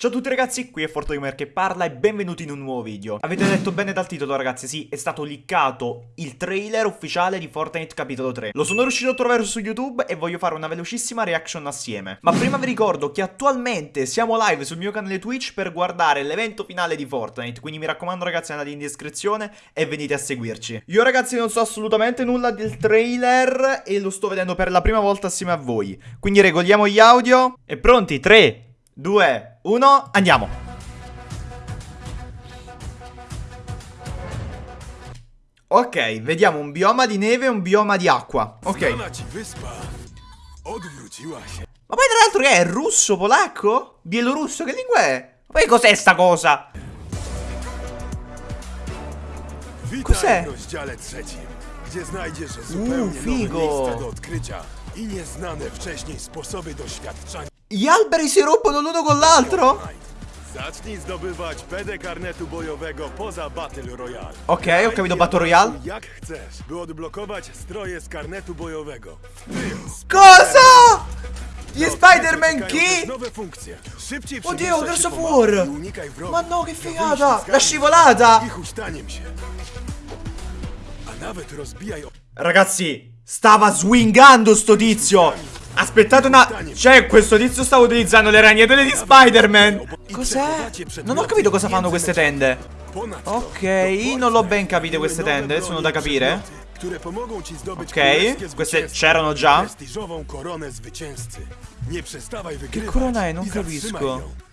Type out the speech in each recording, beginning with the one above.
Ciao a tutti ragazzi, qui è FortoGamer che parla e benvenuti in un nuovo video. Avete detto bene dal titolo ragazzi, sì, è stato liccato il trailer ufficiale di Fortnite capitolo 3. Lo sono riuscito a trovare su YouTube e voglio fare una velocissima reaction assieme. Ma prima vi ricordo che attualmente siamo live sul mio canale Twitch per guardare l'evento finale di Fortnite, quindi mi raccomando ragazzi andate in descrizione e venite a seguirci. Io ragazzi non so assolutamente nulla del trailer e lo sto vedendo per la prima volta assieme a voi. Quindi regoliamo gli audio e pronti, 3, 2, 1, andiamo. Ok, vediamo un bioma di neve e un bioma di acqua. Ok. Ma poi tra l'altro che è? Russo, polacco? Bielorusso? Che lingua è? Ma poi cos'è sta cosa? Cos'è? nowe figo. miejsca do odkrycia i nieznane wcześniej sposoby doświadczania. Gli alberi si rompono l'uno con l'altro? Zacznij zdobywać PD karnetu bojowego poza Battle Royale. Ok, ho Graj capito Battle Royale. Jak chcesz, by odblokować stroje z karnetu bojowego. Cosa? Gli Spider-Man. Szybciej Oddio, Gears się of War. Ma no, che figata! La scivolata! Ragazzi, stava swingando sto tizio. Aspettate una... Cioè, questo tizio stava utilizzando le ragnatele di Spider-Man. Cos'è? Non ho capito cosa fanno queste tende. Ok, non l'ho ben capite queste tende, sono da capire. Ok, queste c'erano già. Che corona è? Non capisco.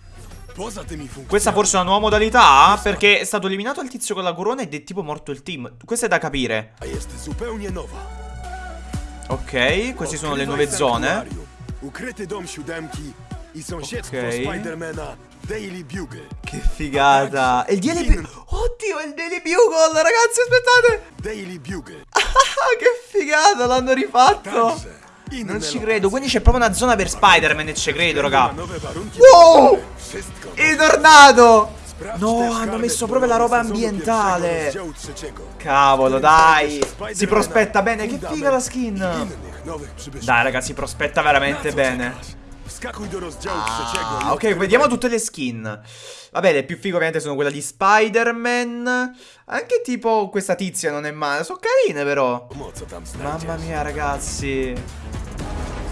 Questa forse è una nuova modalità? Perché è stato eliminato il tizio con la corona ed è tipo morto il team. Questo è da capire. Ok, queste sono le nuove zone. Ok. Che figata. E il Daily Bugle. Oddio, il Daily Bugle, ragazzi, aspettate. Daily Bugle. Ah, che figata, l'hanno rifatto. Non ci credo, quindi c'è proprio una zona per Spider-Man e ci credo, raga. Wow! Tornado! Sprawdź No, hanno messo proprio la roba ambientale. Cavolo, dai. Si prospetta bene, che figa la skin. Dai, ragazzi, prospetta veramente bene. Ah, ok, vediamo tutte le skin. Vabbè, le più fighe ovviamente sono quella di Spider-Man. Anche tipo questa tizia non è male. Sono carine però. Mamma mia, ragazzi.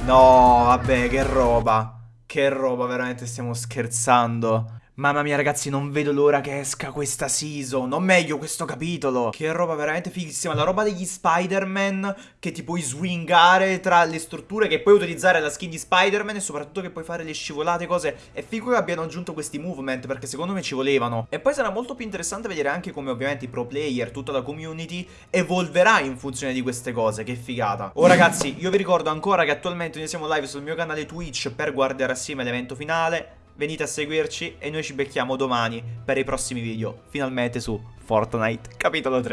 No, vabbè, che roba. Che roba, veramente stiamo scherzando. Mamma mia, ragazzi, non vedo l'ora che esca questa season. O meglio, questo capitolo. Che roba veramente fighissima. La roba degli Spider-Man che ti puoi swingare tra le strutture, che puoi utilizzare la skin di Spider-Man e soprattutto che puoi fare le scivolate, cose. È figo che abbiano aggiunto questi movement perché secondo me ci volevano. E poi sarà molto più interessante vedere anche come ovviamente i pro player, tutta la community evolverà in funzione di queste cose. Che figata. Oh ragazzi, io vi ricordo ancora che attualmente noi siamo live sul mio canale Twitch per guardare assieme l'evento finale. Venite a seguirci e noi ci becchiamo domani per i prossimi video, finalmente su Fortnite capitolo 3.